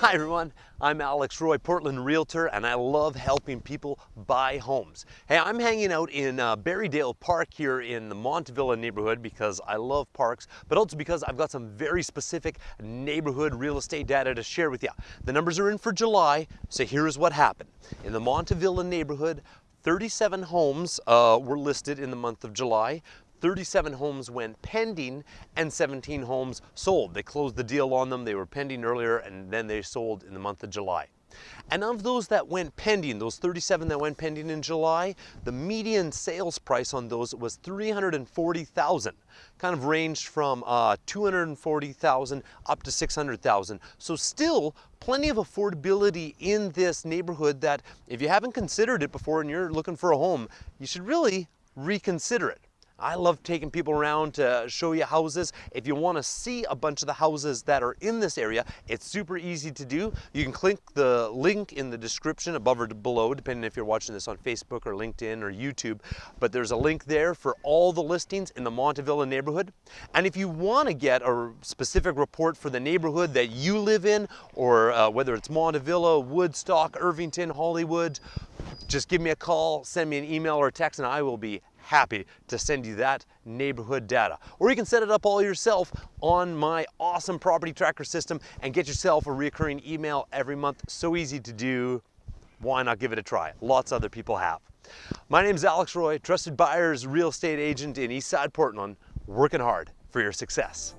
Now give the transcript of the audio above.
Hi everyone, I'm Alex Roy, Portland Realtor, and I love helping people buy homes. Hey, I'm hanging out in uh, Berrydale Park here in the Montavilla neighborhood because I love parks, but also because I've got some very specific neighborhood real estate data to share with you. The numbers are in for July, so here's what happened. In the Montavilla neighborhood, 37 homes uh, were listed in the month of July. 37 homes went pending and 17 homes sold. They closed the deal on them. They were pending earlier and then they sold in the month of July. And of those that went pending, those 37 that went pending in July, the median sales price on those was 340,000. Kind of ranged from uh, 240,000 up to 600,000. So still plenty of affordability in this neighborhood that if you haven't considered it before and you're looking for a home, you should really reconsider it. I love taking people around to show you houses. If you want to see a bunch of the houses that are in this area, it's super easy to do. You can click the link in the description above or below, depending if you're watching this on Facebook or LinkedIn or YouTube. But there's a link there for all the listings in the Montavilla neighborhood. And if you want to get a specific report for the neighborhood that you live in, or uh, whether it's Montavilla, Woodstock, Irvington, Hollywood, just give me a call, send me an email or text, and I will be happy to send you that neighborhood data. Or you can set it up all yourself on my awesome property tracker system and get yourself a recurring email every month. So easy to do. Why not give it a try? Lots of other people have. My name is Alex Roy, trusted buyer's real estate agent in Eastside Portland, working hard for your success.